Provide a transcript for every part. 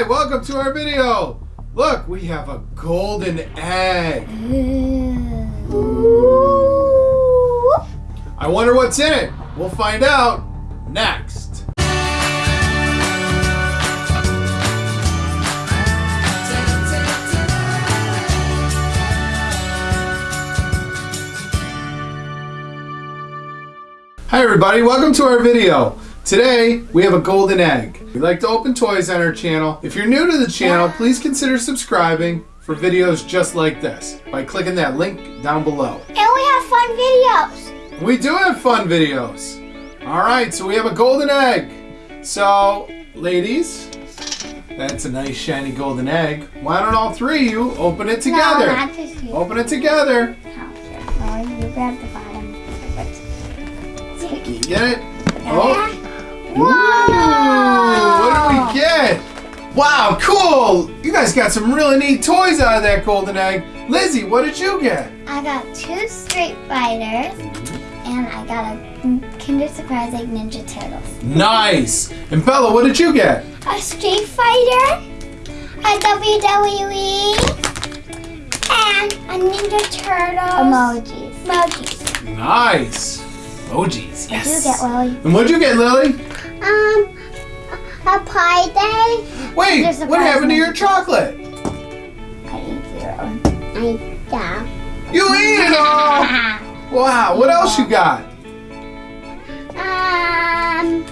right, welcome to our video. Look, we have a golden egg. I wonder what's in it. We'll find out next. Hi everybody, welcome to our video. Today, we have a golden egg. We like to open toys on our channel. If you're new to the channel, please consider subscribing for videos just like this by clicking that link down below. And we have fun videos. We do have fun videos. All right, so we have a golden egg. So, ladies, that's a nice shiny golden egg. Why don't all three of you open it together? No, not just you. Open it together. Oh, no, oh, you grab the bottom. Get it? Oh. Wow, cool! You guys got some really neat toys out of that golden egg. Lizzie, what did you get? I got two Street Fighters, and I got a Kinder Surprise Egg Ninja Turtles. Nice! And Bella, what did you get? A Street Fighter, a WWE, and a Ninja Turtles. Emojis. Emojis. Nice! Emojis, What did you yes. get, Lily? And what'd you get, Lily? Um, a pie day. Wait, what happened to your chocolate? I ate zero. I yeah. You ate it all! Wow, what else you got? Um,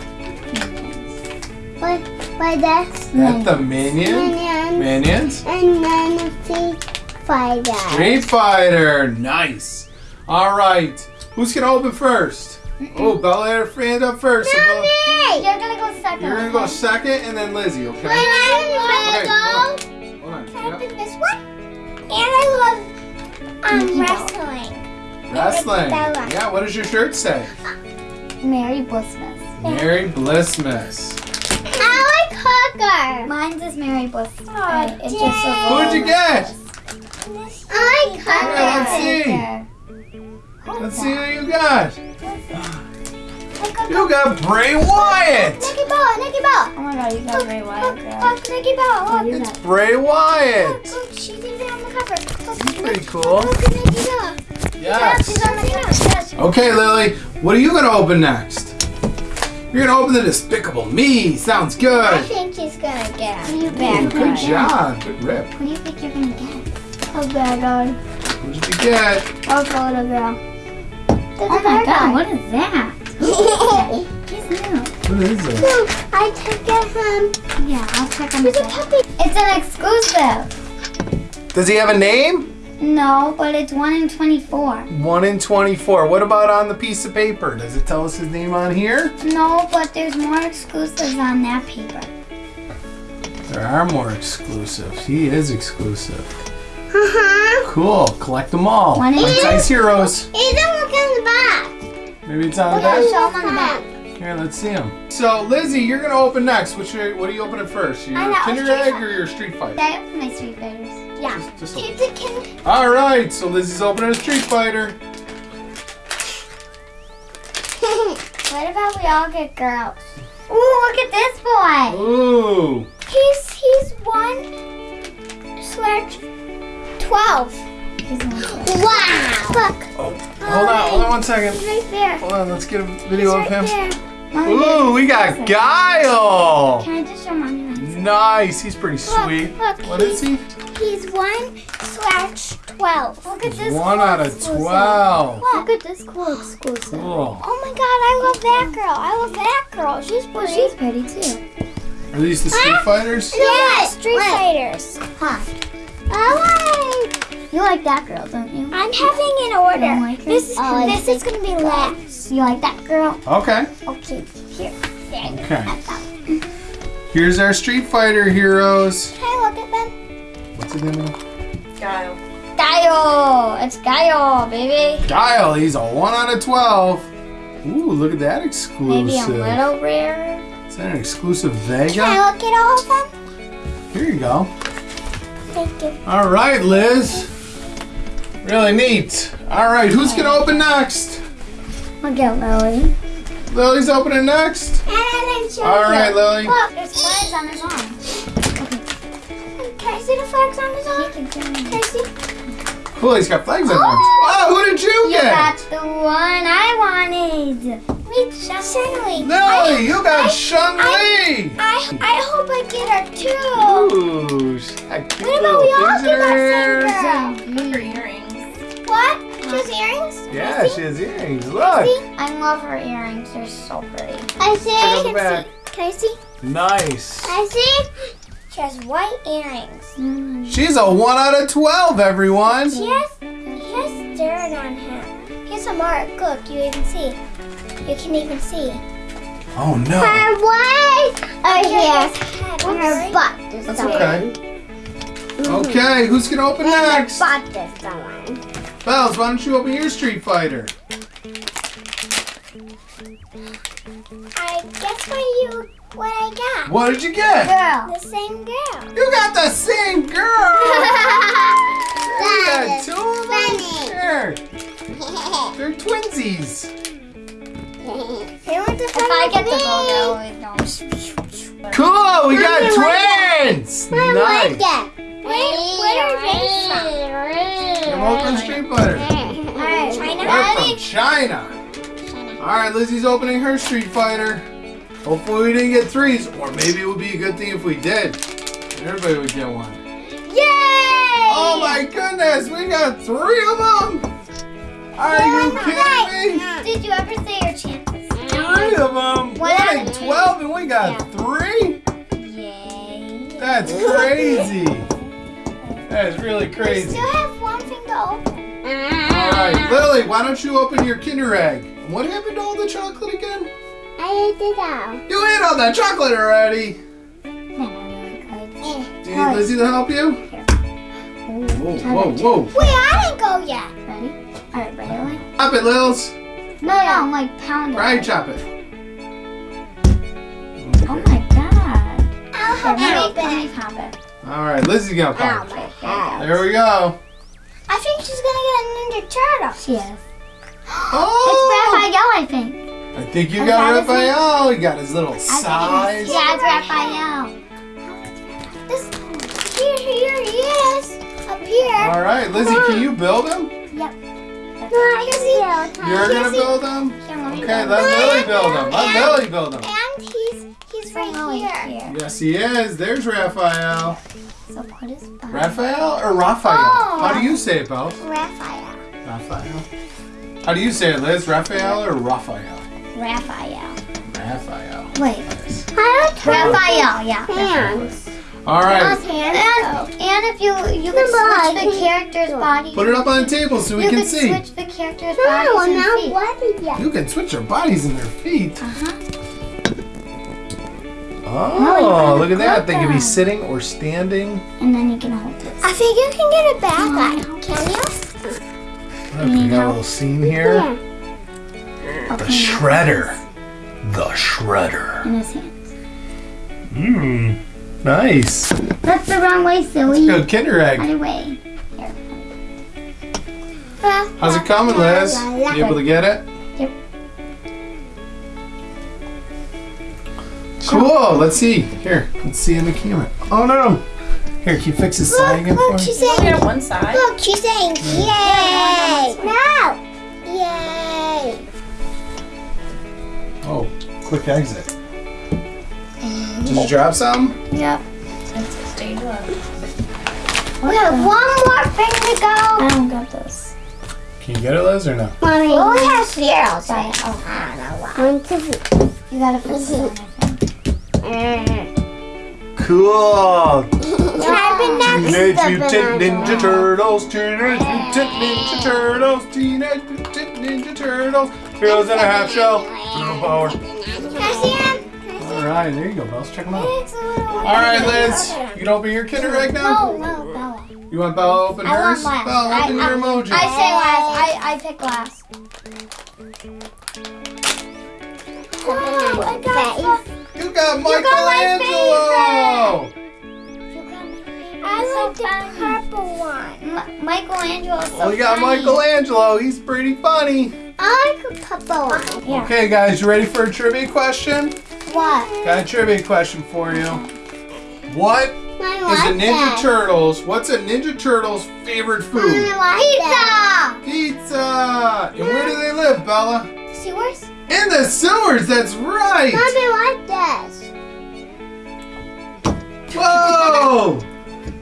what? What that's the Minion? Minions. Minions? And then Street Fighter. Street Fighter, nice. All right, who's gonna open first? Oh, Bella had her hand up first. so Bella- You're gonna go second. You're gonna go second and then Lizzie, okay? Wait, I Okay, wanna hold on. Hold on. go. Can I Yep. pick this one? And I love um wrestling. Wrestling. Bella. Yeah, what does your shirt say? Merry Blissmas. Merry Blissmas. I like Hooker. Mine says Merry Blissmas. Oh, it's just a Who'd you get? I like Hooker. Yeah, let's see. Let's see who you got. You got Bray Wyatt. Nikki Bella, Nikki Bella. Oh my god, you got Bray Wyatt, Look, girl. look, Nikki Bella. Look, It's Bray Wyatt. look, she's even on the cover. Look, Pretty cool. Look at Nikki Bella. Yes. She's on the cover. Okay, Lily, what are you gonna open next? You're gonna open the Despicable Me. Sounds good. I think she's gonna get a Ooh, bag. good job. Good rip. What do you think you're gonna get? A bag on. What did you get? A photo girl. Oh my god, what is that? Is He's new. What is it? No, I took it home. Yeah, I'll check on There's a puppy. It's an exclusive. Does he have a name? No, but it's 1 in 24. 1 in 24. What about on the piece of paper? Does it tell us his name on here? No, but there's more exclusives on that paper. There are more exclusives. He is exclusive. Uh-huh. Cool. Collect them all. One in- Size Heroes. He doesn't look in the back. Maybe it's on at that. show him on the back. Here, let's see him. So, Lizzie, you're gonna open next. Which what are you opening first? Your know, Kinder Egg or your Street Fighter? I opened my Street Fighters. Yeah. Just- just. All right. So Lizzie's opening a Street Fighter. what about we all get girls? Ooh, look at this boy. Ooh. He's he's one slash twelve. Here's one. Wow. Look. Oh, hold on. Hold on one second. He's right there. Hold on. Let's get a He's video of him. there. Ooh, we got Guile. Can I just show mommy? Nice. He's pretty sweet. look, What is he? He's one slash twelve. Look at this. One cool out of exclusive. twelve. Look. at this cool exclusive. Cool. Oh my god, I love that girl. I love that girl. She's Well, pretty. she's pretty too. Are these the Street Fighters? Yeah, Street Fighters. Huh. Oh, I like. You like that girl, don't you? I'm having an order. like her? this Oh, I this is gonna be last. You like that girl? Okay. Okay, here. There. Okay. Here's our Street Fighter heroes. Can I look at them? What's his name? Guile. Guile! It's Guile, baby. Guile. He's a one out of twelve. Ooh, look at that exclusive. Maybe a little rare. Is that an exclusive Vega? Can I look at all of them? Here you go. Thank you. All right, Liz. Really neat. All right, who's gonna open next? I'll get Lily. Lily's opening next. And I didn't show All you. right, Lily. Look, There's flags on his arm. Okay. Can I see the flags on his arm? Can I see? Cool, he's got flags on his him. Oh! oh, who did you You get? got the one I wanted. Me, Shelly. Lily, you got Chun Li. I I hope I get her too. Ooh, she's got cute What about little we all get her that same girl? Her earrings. What? She has earrings? Yeah, she has earrings. Look. I love her earrings. They're so pretty. I see. Check out the Can see. Can I see? Nice. I see. She has white earrings. Mm. She's a 1 out of 12, everyone. She has, he has dirt on him. Here's a mark. Look, you even see. You can even see. Oh, no. Her what? Oh, yes. Her butt is That's okay. Okay, who's going to open next? butt is the one. Bells, why don't you open your Street Fighter? I guess what you what I got. What did you get? Girl. The same girl. You got the same girl. You got two of them? funny. They're twinsies. They went to If I get the gold, I always know. Cool, we got twins. Nice. that. Where, where are they from Street Fighter. Alright, China. They're from China. All right, Lizzie's opening her Street Fighter. Hopefully we didn't get threes, or maybe it would be a good thing if we did. Everybody would get one. Yay! Oh my goodness, we got three of them! Are you kidding me? Did you ever say your chances? Three of them! One out 12 and we got three? Yay. That's crazy. That is really crazy. Still have one thing to open. Alright, mm-hmm. Lily, why don't you open your Kinder Egg? What happened to all the chocolate again? I ate it out. You ate all that chocolate already! Do you need Lizzie to help you? Whoa, whoa, whoa. Wait, I didn't go yet. Ready? Alright, ready? Like? Chop it, Lils. No, no, I'm like pound it. Right, chop it. Oh my god. I'll help you open it. it. Alright, Lizzie's gonna pop. Oh my god. There we go. Ninja Turtle. She is. Oh! It's Raphael, I think. I think you I got got Raphael. He got his little I size. yeah, it's Raphael. This here, here he is. Up here. All right, Lizzie, can you build him? No, I can see. You're gonna build him? Here, let me Okay, let Lily build him. Let Lily build him. And he's he's right here. here. Yes, he is. There's Raphael. So put his butt. Raphael or Raphael? Oh. How do you say it, Bells? Raphael. Raphael. How do you say it, Liz? Raphael or Raphael? Raphael. Raphael. Wait. Nice. Raphael, yeah. Hands. All right, Hands. And, and if you you can switch the character's body. put it up on the table so we you can can see. switch the character's bodies and feet. yet. You can switch their bodies and their feet. Uh-huh. Oh, look at that. They could be sitting or standing. And then you can hold this. I think you can get it back on. Can you? Look, we got a little scene here. The shredder. The shredder. In his hands. Mmm. Nice. That's the wrong way, silly. Good Kinder egg. Other way. How's it coming, Liz? You able to get it? Cool. Let's see. Here, let's see in the camera. Oh no. Here, can you fix this side again for Look, me? she's Look saying. at one side. Look, she's saying yay. No. Yay. Oh, quick exit. Mm-hmm. Did you drop some? Yep. It's a stage one. We have one more thing to go. I don't got this. Can you get it, Liz, or no? Mommy. We only have zeros. Sorry. Oh, I don't know why. One, two, you gotta fix it. I think. Cool. Type in next. Teenage Mutant Ninja Turtles, Teenage Mutant Ninja Turtles, Teenage Mutant Ninja Turtles, Heroes in a Half Shell, Turtle Power. Can I see him? Alright, there you go, Bells. Check them out. It's a little one. Alright, Liz, you can open your Kinder Egg now? No, no, Bella. You want Bella to open I want hers? last. Bella, I- open I- your emoji. I say last. I, I pick last. Oh, I got you got my Michelangelo! I like the purple one. M- Michelangelo so Well, we got funny. Michelangelo. He's pretty funny. I like the purple one. Yeah. Okay, guys, you ready for a trivia question? What? Got a trivia question for you. What is the Ninja? Turtles. What's a Ninja Turtle's favorite food? Pizza. Pizza. And where do they live, Bella? Sewers? In the sewers. That's right. Mommy, like this? Whoa!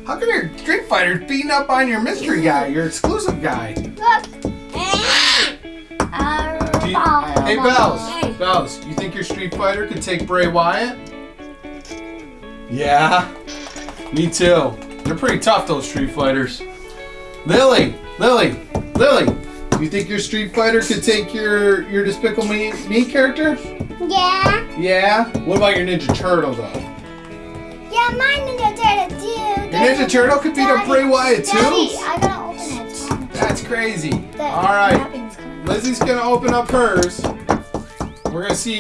How come your Street Fighter's beating up on your mystery mm. guy, your exclusive guy? Look. You- uh, hey, Bells. Bells, you think your Street Fighter could take Bray Wyatt? Yeah. Me too. They're pretty tough, those Street Fighters. Lily, Lily, Lily. You think your Street Fighter could take your your Despicable Me, Me character? Yeah. Yeah. What about your Ninja Turtle though? Yeah, my Ninja Turtle too. Your Ninja Turtle could beat up Bray Wyatt too? Daddy, I gotta open it. That's crazy. The All right. Lizzie's gonna open up hers. We're gonna see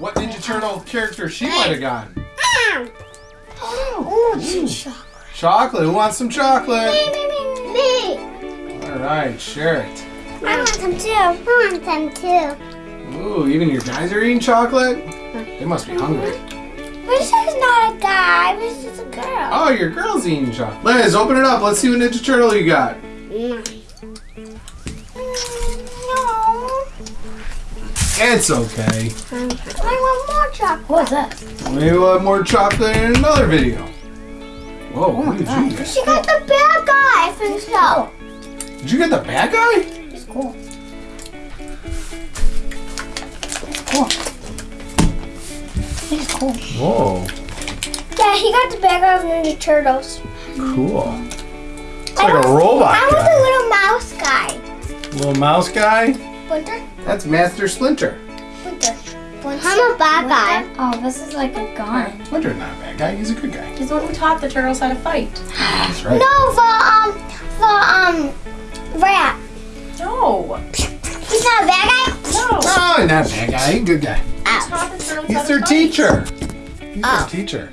what Ninja Turtle character she might have gotten. Oh, chocolate. Chocolate. Who wants some chocolate? Me, me, me, me. All right, share it. I want some too. I want some too. Ooh, even your guys are eating chocolate. They must be mm-hmm. hungry. This is not a guy. This is a girl. Oh, your girl's eating chocolate. Liz, open it up. Let's see what Ninja Turtle you got. No. It's okay. I want more chocolate. What's that? We'll have more chocolate in another video. Whoa, Oh what did you get? She got the bad guy. I think so. Did you get the bad guy? It's cool. Cool. It's cool. Whoa, Yeah, he got the bag of Ninja Turtles. cool. It's like a robot I want guy. the little mouse guy. Little mouse guy. Splinter? That's Master Splinter. Splinter. I'm a bad guy. Oh, this is like a gun. Splinter's not a bad guy. He's a good guy. He's the one who taught the turtles how to fight. That's right. No, for um, for um, rat. No. He's not a bad guy. No. Oh, not a bad guy. He's a good guy. Oh. Ow. Taught the turtles how He's to their teacher. He's Oh. their teacher.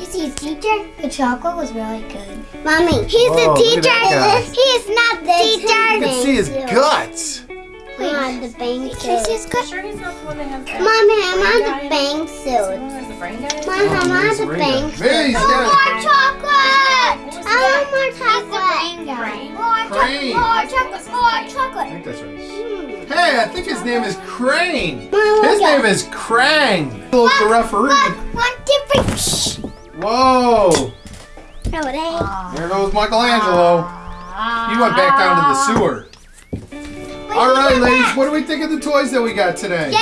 Is he a teacher? The chocolate was really good. Mommy, he's Whoa, the teacher. that guy. He's not the teacher. You can see his guts. On the bang suit. He's good. Sure he's not the one that has that. Mommy, I'm brain on guy the in bang it? Is he the suit. one who the brain guy? in? Mom, I'm on the a bang ring guy. Hey, he's suit. got More chocolate. What was I want more chocolate. Brain? More Crane. chocolate. More chocolate. More I think that's right. Hmm. Hey, I think his name is Crane. His name is Krang. Look, the referee. Look, one, two, three. Whoa. No, it. There goes Michelangelo. He went back down to the sewer. All right, ladies, what do we think of the toys that we got today? Yay!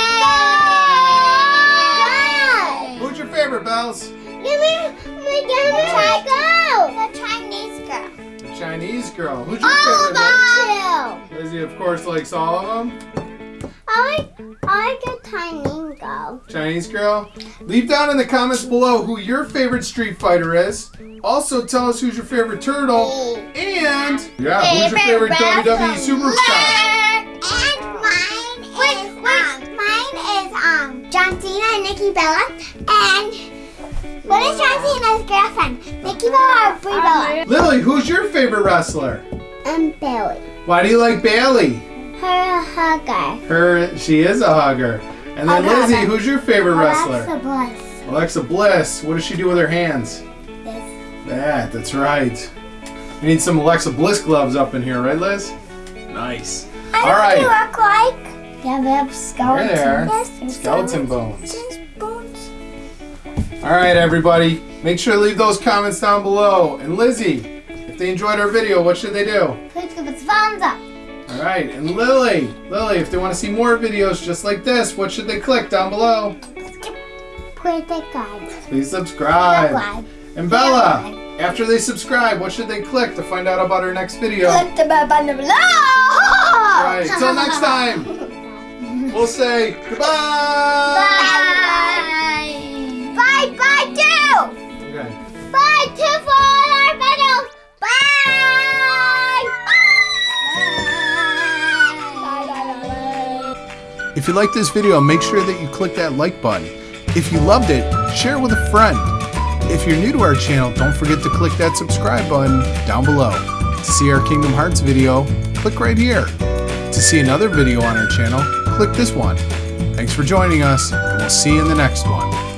Who's your favorite, Bells? Give me, me, me. The Chinese girl. The Chinese girl. Who's your All favorite, Bells? of them. Lizzie, of course, likes all of them. I like, I like a Chinese girl. Chinese girl. Leave down in the comments below who your favorite Street Fighter is. Also, tell us who's your favorite turtle. And, yeah, who's your favorite WWE superstar? John Cena and Nikki Bella. And what is John Cena's girlfriend? Nikki Bella or Brie Bella? Lily, who's your favorite wrestler? And Bayley. Why do you like Bayley? Her hugger. Her, she is a hugger. And then Hugger. Lizzie, who's your favorite wrestler? Alexa Bliss. Alexa Bliss. What does she do with her hands? This. That, that's right. We need some Alexa Bliss gloves up in here, right, Liz? Nice. All right. What do you look like? Yeah, they have There they are. Yes. Skeleton bones. Bones. All right, everybody. Make sure to leave those comments down below. And Lizzie, if they enjoyed our video, what should they do? Please give us a thumbs up. All right. And Lily, Lily, if they want to see more videos just like this, what should they click down below? Please guide. Please subscribe. Subscribe. And Bella, after they subscribe, what should they click to find out about our next video? Click the bell button below. All right. Till next time, we'll say goodbye. Bye. Bye. Bye. Two. Okay. Bye. Two for all our videos. Bye. Bye. Bye. Bye. If you like this video, make sure that you click that like button. If you loved it, share it with a friend. If you're new to our channel, don't forget to click that subscribe button down below. To see our Kingdom Hearts video, click right here. To see another video on our channel, click this one. Thanks for joining us, and we'll see you in the next one.